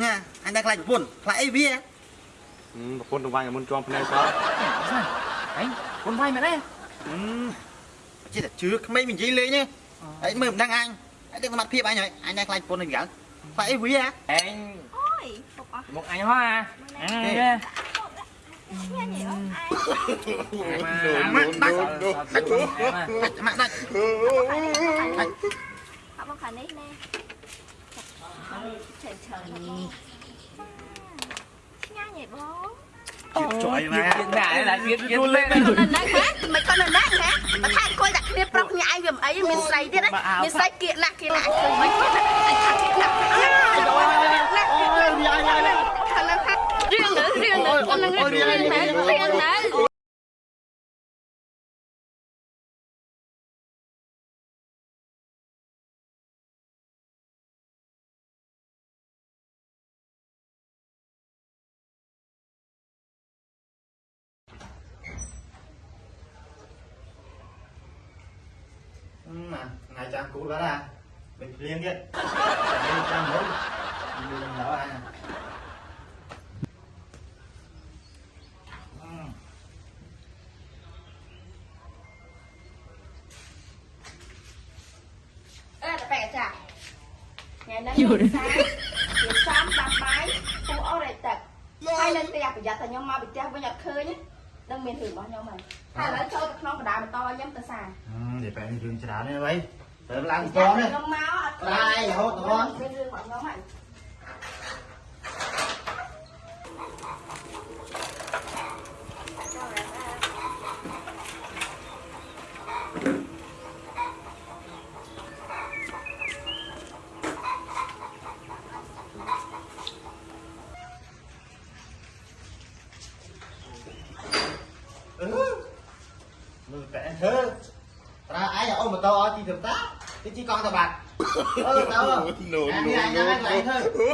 ញ៉ាអញដែរខ្លាចប្រពន្ធខ្លាចអីវាប្រពន្ធទៅវាយមុនជាប់ភ្នែកសោះអញគុនវាយមែនទេចេះតែជឿក្មេងនិយាយលេងទេអីមើលមិនដឹងអញអញដឹងសមត្ថភាពអញហើយអញដែរខ្លាចប្រពន្ធនឹងយ៉ាងខ្លាចអីវាអញ Ôi, phục à? មកអញហោះអាអញទេ Nghe gì không? Ai? ម៉ាក់ដា ច់ Họ bằng khả nít nè. Trời trời thật không? Nghe gì bố? ជួយវាមកណាឡាវាវាលេង Mày còn lần đấy hả? Mày còn lần đấy hả? Mà thay coi đặt kia prọc nhà ai gầm ấy mình say tiết đấy. Mình say kiện nạc kiện nạc. Mày coi nè. Anh thằng kiện nạc. Thằng lần khác. Riêng nữa, riêng nữa. Con lần riêng nữa. Riêng nữa. ថ្ងៃចាំគូបាត់ហ่าមិនភ្លៀង ទៀតចាំមុនមិនដល់អញ Ê, là bẻ chả. Ngày nay mình sáng, mình sáng đạp máy, phụ ô đầy tật. Hai lần tè phải giặt tại nhau mà bị tè với nhặt khơi nhé. Đừng mình thử bỏ nhau mày. Hai lấy cho tật non của đá mà to nhắm tờ sàn. និយាយបែររឿងច្រើនទេបីទៅឡើងក Giặt ងទេ tại nhau máu. Đây, hốt tụi con. làm cho đấy. Đây hốt con. អឺទៅ No, អញអញអញអញធ្វើ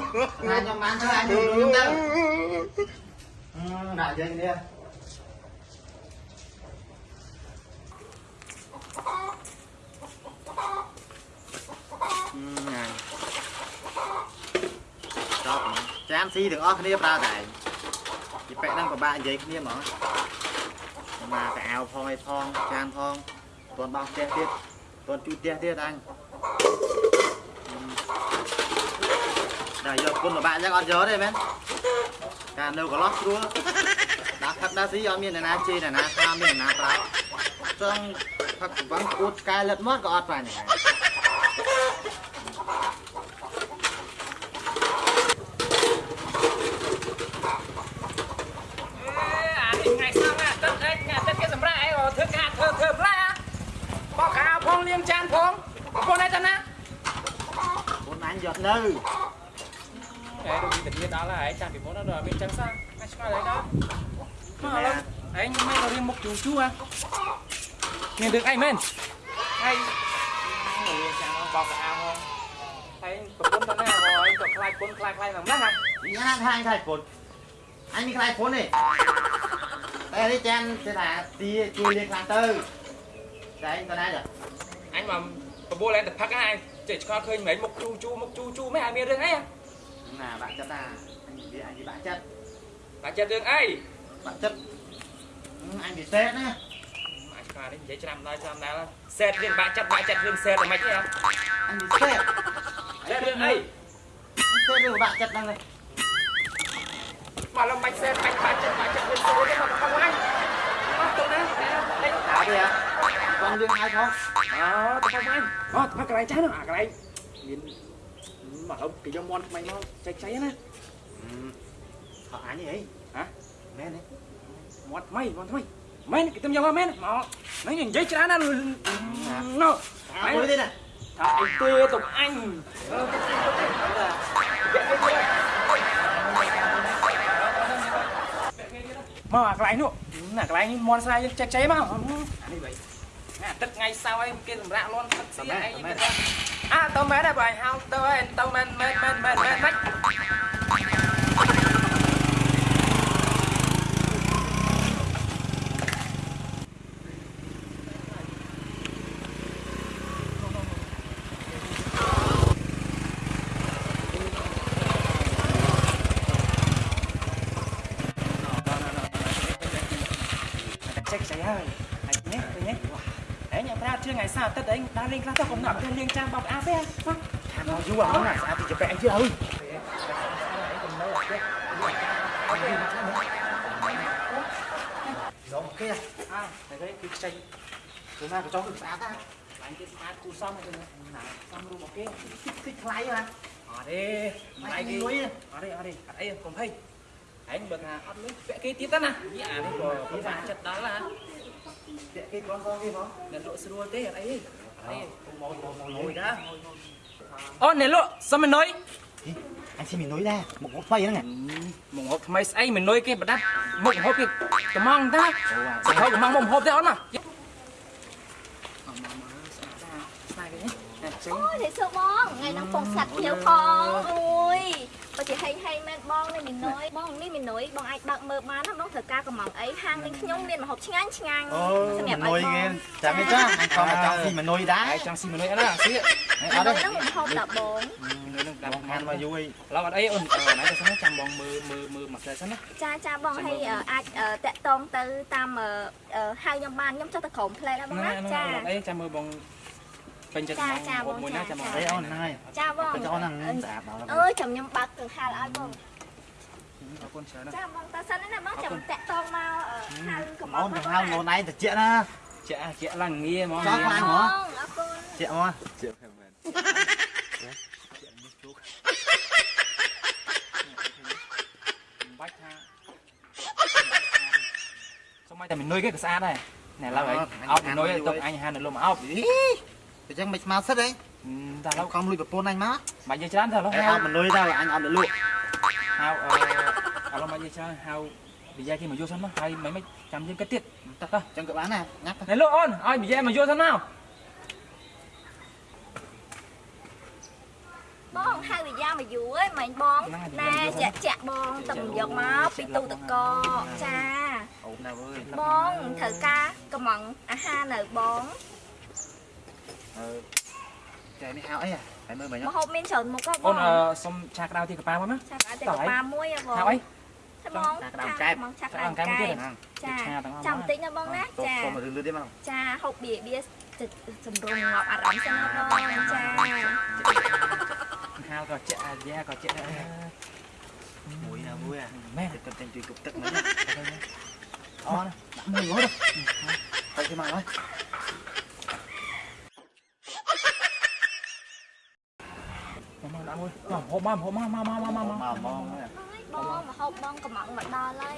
អញខ្ញុំបានធ្វើអញខ្ញុំទៅអឺដាក់យើងនេះចប់ចានស៊ីទាំងអស់គ្នាប្រើតែពីប៉ែហ្នឹងពិបាកនិយាយគ្នាហ្មងមកកៅអៅផងអីផងចានផងតន់បោះផ្ទះទៀតតន់ជួយផ្ទះទៀតអញ តែយកគុណពិបាកអញ្ចឹងអត់យកទេមែនការនៅកន្លោះស្រួលដាក់ផឹកដាក់ស៊ីអត់មានអ្នកណាជេរអ្នកណាថាមានអ្នកណាប្រើចង់ផឹកវងគួតកែលិតមកក៏អត់បានដែរអានេះថ្ងៃសៅរ៍ទឹកអេថ្ងៃទឹកគេសម្រាប់អីធ្វើការធ្វើធ្វើផ្លែបោកកៅផងលាងចានផងប្រពន្ធឯតាណា គុណ អញយកនៅហេដូចវិធានដល់ហើយចាំពីមុនដល់មានចឹងសោះអាចឆ្ងល់អីដល់មកឥឡូវឯងមិនរៀងមុខជូជូហ៎មានរឿងអីមែនហើយលាងចានបោកកៅផងហើយប្រពន្ធតាណាហើយក៏ខ្លាចពុនខ្លាចខ្លាចហ្នឹងណាញ៉ាំថាអញខ្លាចពុនអញមានខ្លាចពុនទេតែនេះចានគេថាទីជួយលៀងខ្លាំងទៅតែអញទៅណាចាអញមកបបួលឡើងទៅផឹកណាអញ ចេះឆ្កល់ឃើញមិនមុខជូជូមុខជូជូមិនឲ្យមានរឿងអីណាបាក់ចិត្តណាអញនិយាយអញនិយាយបាក់ចិត្តបាច់ចិត្តរឿងអីបាក់ចិត្តអញពិសេសណាអាចខ្លាចនេះនិយាយច្រាំដល់ច្រាំដល់សេតរឿងបាក់ចិត្តបាក់ចិត្តរឿងសេតតែមិនទេអញពិសេសសេតរឿងអីពិសេសរឿងបាក់ចិត្តហ្នឹងទេមកលំបាច់សេតបាច់បាក់ចិត្តបាក់ចិត្តរឿងសេតទេមកផងអញអត់ទៅណាដេកតើទេ បងលឿងហើយផងអូទៅផងអញអូទៅកន្លែងចាស់នោះអាកន្លែងមានមកហូបគេយកមន់ថ្មីមកចែកចៃណាថតអញអីហ៎មែនទេមន់ថ្មីមន់ថ្មីមែនគេទៅយកមកមែនមកនេះនិយាយច្រើនណាស់ណូអើមួយទេណាថាអីទេទៅអញមកអាកន្លែងនោះណាកន្លែងមន់ស្រែយើងចែកចៃមកអានេះបី ណាទឹកថ្ងៃសៅរ៍អីគេសម្រាប់លន់ទឹកស្អីអីអើទៅមែនដែរបើអញហៅទៅហើយទៅមែនមែនមែនមែនមែនមិន ហើយហើយនេះទៅនេះអេញប្រាជឿថ្ងៃ សៅរ៍ទឹកអេដើរលេងខ្លះទៅកំណត់ទៅលេងចាំបោកអាទេហ៎ខាងមកយូរអត់ណាស្អាតទីចបែកជឿហើយ giống kia à này đấy cái chanh គឺណាក៏ចង់គឺស្អាតដែរ đánh cái sát cú xong rồi nè xong luôn một cái តិចថ្លៃណា ở đây ថ្លៃ này គេ cái លុយ ở đây ở đây ở đây còn thấy anh bật hà ăn lấy vẽ cái tiếp đó nè như à đây có cái vàng chật đó là តា ក់គេគាត់ផងគេផង nên lộ sữa tê ở đây ở đây មកមកមកលុ ngồi យ đó ô này lộ sao mình nói អញស៊ីមានលុយដែរមកមកថ្លៃហ្នឹង một hộp mấy ấy mình nói cái bật đắt một hộp cái cái mong ta អូ sao cái mong một hộp thế ón mà sai cái nhé này អូយនេះសួរបងថ្ងៃហ្នឹងពងសាត់ភ្លាវផងអូយបើ ជាហេងហេងមែនបងនេះមីនុយបងនេះមីនុយបងអាចបើកមើលបានហ្នឹងបងត្រូវការកម្ងអីហាងនេះខ្ញុំមានម្ហូបឆ្ងាញ់ឆ្ងាញ់សម្រាប់ឲ្យបងចាំទេចាខ្ញុំក៏ចង់ស៊ីមីនុយដែរចង់ស៊ីមីនុយអត់ណាស៊ីអត់ទេហ្នឹងម្ហូបដល់បងមីនុយនឹងដាក់បានមកយូរអីឡូវអត់អីអូនណាទៅសិនចាំបងមើលមើលមើលមកផ្លែសិនណាចាចាបងហើយអាចតាក់តងទៅតាមហៅខ្ញុំបានខ្ញុំចុះទៅក្រុមផ្លែដែរបងណាចាអត់អីចាំមើលបង chăm mưa bong bên chân Cha, cha, bong bong, mùi cha, ná chăm cha. bong អីអូនហ្នឹងហើយចាបងទៅចោលហ្នឹងស្អាតដល់អើយចាំខ្ញុំបើកគ្រឿងហាលឲ្យបង ở con chờ đó ចាបងតើសិនណាបងចាំតាក់តងមកអឺហៅកំអូនទៅហៅខ្លួនឯងទៅជាណា chả chả là nghe mà Sao nghe. khoan បងហ៎អរគុណជាមក Chịu phải mệt. bách ha sao mai tại mình nuôi cái cái xa này này lâu Ờ, ấy anh ốc ăn nuôi bao tập nhiêu anh hai nữa luôn mà ốc អី ចឹងមិនស្មើសិតអី ta ឡូ lâu ខំលុយប្រពន្ធអញមក mà giờ chán thôi អី lâu អត់មិនលុយទៅអញអត់ទៅលក់ hao ờ à lâu mà giờ chán hao bây giờ khi mà vô sân nó hay mấy mấy trăm viên cái tiết tập thôi ចឹងក៏បានដែរញ៉ាំទៅ này lộ ôn ai bây giờ mà vô sân nào បងហៅវិយាមកយូរហើយមិញបងណែចាក់ចាក់បងតំយកមកពីទូតកចាអូនណាអើយបងត្រូវការកំងអាហារនៅបងអឺ ចែនេះហៅអីហើយមើលមិញមហូបមានច្រើនមុខហ៎បង ôn ờ xong cha cái đau thì cả ba mà ចាក់ឲ្យតែកប៉ាមួយហ៎បង hao ấy តែបងមកឆាក់ខាខាងងកាកាយយមួយទៀតហ្នឹងចាឆាទាំងអស់ចាំបន្តិចណាបងណាតោះចាសុំមកលឿនៗទៀតមកចាហូបបៀបៀទឹកសម្រុំងាប់អារម្មណ៍សិនណាបងចា hao có chạy da có chạy មួយណាមួយអា mẹ ទឹកទឹកជួយគប់ទឹកមិញអូនដាក់មួយហ៎ទៅគេមកហើយ mà đã thôi hộp mà hộp mà mà mà mà mà មក mà មកបងមកហូបបងកំងមកដល់ហើយ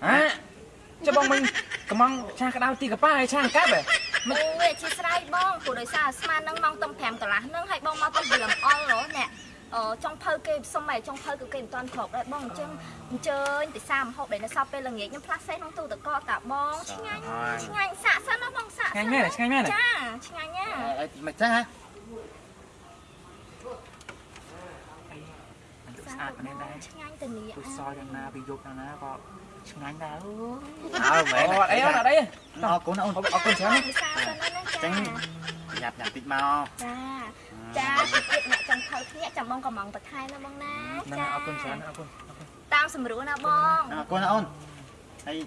à cho bọn mình cầm mong cha cái đau thì cả ba hay cha cáp vậy អូយអធិស្ឋានបងព្រោះដោយសារស្មាននឹងម៉ោងតំ5កន្លះហ្នឹងហើយបងមកទៅលំអល់ហ៎អ្នកអឺចុងភៅគេសុំឲ្យចុងភៅគឺគេមិនតាន់គ្រប់ដែរបងអញ្ចឹងអញ្ជើញពិសាមហូបដែលនៅសល់ពេលល្ងាចខ្ញុំផ្លាស់សេះក្នុងទូទឹកកកតាបងឆ្ងាញ់ឆ្ងាញ់សាក់សិនណាបងសាក់ ngay mẹ này ngay mẹ này ចាឆ្ងាញ់ណាអីមិនចឹ ងហ៎ à cái này đây ឆ្ងាញ់ទៅនេះ tôi soi đằng na bị dục đằng na có ngay đá អើមែន Ồ, đấy ở đây អរគុណអូន ở ở con chén ពិសាសិនណាចាចឹងញ៉ាប់ញ៉ាំតិចមកចាចាតិចទៀតអ្នកចង់ថើគ្នាចាំបងកំងបន្ថែមណាបងណា nè ở con chén ở con តាមសម្រួលណាបងអរគុណអូនហើយ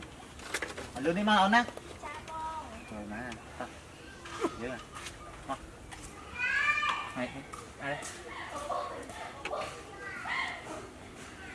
លឿននេះមកអូនណាចាបងចូលណាយើ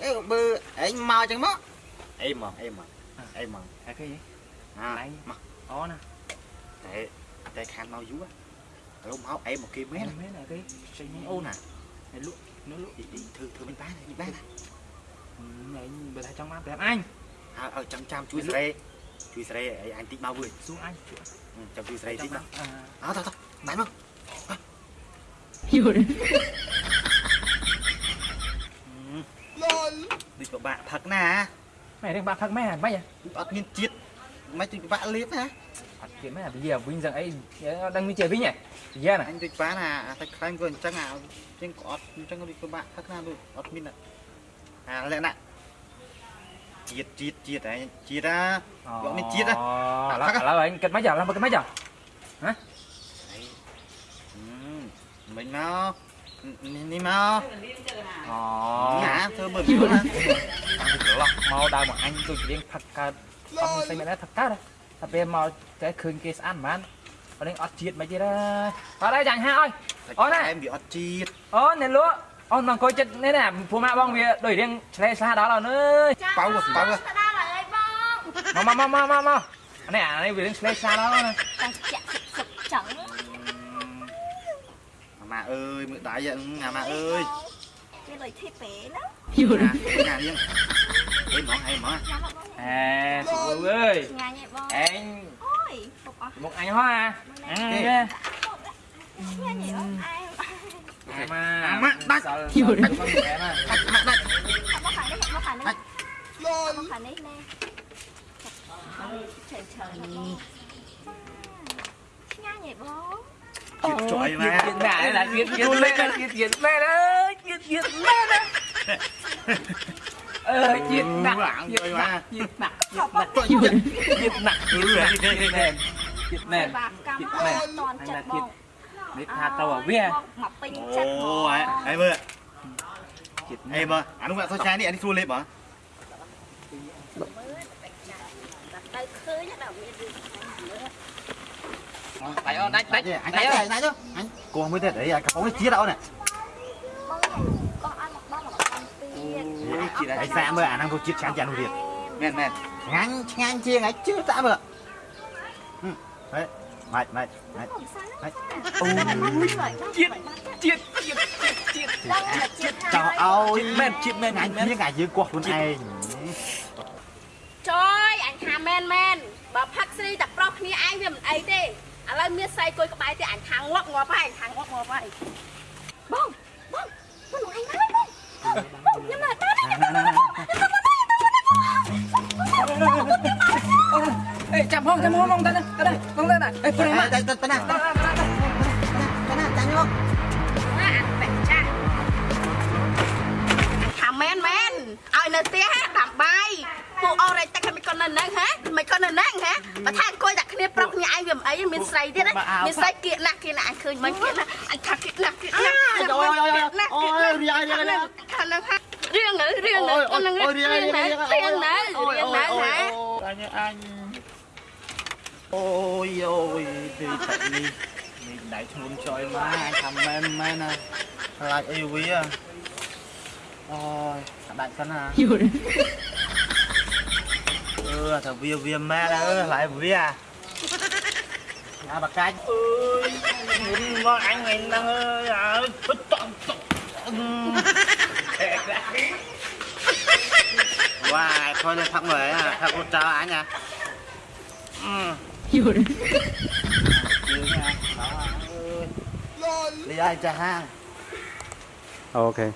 ទេបើឯងមកចឹងមកអីមកអីមកអីមកអីគេអាឯងមកអូណាតែតែខានមកយូរទៅមកឯងមកគេមែនមែនអីគេចេញអូនណាឯលក់នោះលក់ទីធ្វើធ្វើមិនបានមិនបានណាឯងបើថាចង់បានប្រាប់អញហើយឲ្យចាំចាំជួយស្រីជួយស្រីឲ្យអញតិចមកវិញសួរអញចាំជួយស្រីតិចមកអើតោះតោះបានមកយល់ ដូចពិបាកផឹកណាម៉ែរឿងបាក់ផឹកម៉ែហ្មងអត់អត់មានជាតិមិនដូចពិបាកលៀបណាអត់ទៀតម៉ែអាវាវិញចឹងអីដឹងនេះជាវិញហ៎យ៉ាណាអញដូចបានអាតែខ្លាំងក៏អញ្ចឹងអាជាងក៏អត់អញ្ចឹងដូចពិបាកផឹកណាដូចអត់មានអាលក្ខណៈជាតិជាតិជាតិឯងជាតិណាយកមានជាតិណាឥឡូវឥឡូវឯងគិតមិនចាឥឡូវគិតមិនចាហ៎មិនមក នេះមកអូណាធ្វើមើលពីណាច្រឡោះមកដើរមកអញដូចរៀងផឹកកើតអត់ស្អីមែនទេផឹកកើតតែពេលមកតែឃើញគេស្អាតមិនបានអរិញអត់ជាតិមិនទេអត់ឯងចាញ់ហាអើយអូនឯងវាអត់ជាតិអូនអ្នកលក់អូនមកអង្គុយចិត្តនេះណាព្រោះម៉ាក់បងវាដូចរៀងឆ្លេឆ្លាដល់អូនអើយប៉ៅប៉ៅមកមកមកមកមកអានេះអានេះវារៀងឆ្លេឆ្លាដល់អូនចាំ เอ้ยมือตายยังงามาเอ้ยគេលុយធីពេណាយល់ញ៉ាំយើងអីហ្មងអីហ្មងអេសុខអើយញ៉ាំឯងបងអេងអូយពុកអស់មកអញហោះអាអេញ៉ាំឯងអេម៉ាម៉ាដាច់យល់ដាច់មកម៉ែម៉ាដាច់ម៉ាដាច់មកខាងនេះមកខាងនេះលុយមកខាងនេះណែឆេឆើញ៉ាំឯងបង จิตจอยนะจิตแม่นะจิตจิตแม่นะจิตจิตแม่ละจิตจิตแม่ละเออจิตหนักจิตหนักจิตหนักจิตหนักจิตหนักจิตหนักจิตแน่นจิตแน่นจิตแน่นจิตนิทาตัวเวียโอ้ยไอ้เบอร์ไอ้เบอร์อันนู้นว่าเขาใช้นี่อันนี้ทูเล็บเหรอ ដៃអូនដាច់ដាច់អញដាច់អញដាច់ទៅអញគោះមួយទៀតអីកំប៉ុងនេះជាតិអូនបងអត់មកបងមកទៀតជាតិអីសាមើលអាហ្នឹងទៅជាតិឆ្ងាញ់យ៉ាងនោះទៀតមែនមែនឆ្ងាញ់ឆ្ងាញ់ជាងអីជឿតាមើលហេម៉ាច់ម៉ាច់ម៉ាច់ម៉ាច់អូជាតិជាតិជាតិជាតិជាតិចោឲ្យមែនជាតិមែនអញមានអាយើងគោះខ្លួនឯងចយអញថាមែនមែនបើផឹកស្រីតែប្រុសគ្នាឯងវាមិនអីទេ ឥឡូវមានសៃគួយក្បែរទៀតអញខាងងាប់ងាប់ហើយខាងងាប់ងាប់ហើយបងបងបងឯងមកបងបងញ៉ាំមកតាអេចាំហងចាំហងហងតាតាតាហងតាតាអេព្រៃមកតាតាតាតាតាតាញោអានតែចាថាមែនមែនឲ្យនៅផ្ទះដាំបាយ ពួកអរ៉េតែគេមិនគាត់នៅនឹងហ៎មិនគាត់នៅនឹងហ៎បើថាអង្គុយដាក់គ្នាប្រុសគ្នាឯងវាមិនអីមានស្រីទៀតណាមានស្រីគៀកណាស់គៀកណាស់ឯងឃើញមិនគៀកណាស់ឯងថាគៀកណាស់គៀកណាស់អូយអូយអូយអូយរៀងរៀងណាថានឹងហ่าរឿងរឿងរឿងរឿងរឿងណារឿងណារឿងណាហ៎អញអញអូយអូយទីទឹកនេះមានដៃឈួនចយមកថាមែនមែនណាខ្លាចអីវាអូយដាច់សិនណាយល់ ừ thằng bia bia ma đó ơi lại bia à. À bà cái ơi muốn ngon ăn này đang ơi à bất trọng trọng wow thôi lên thăm người à thật cô chào anh à. Ừ. Đi. Ai cha hang ok.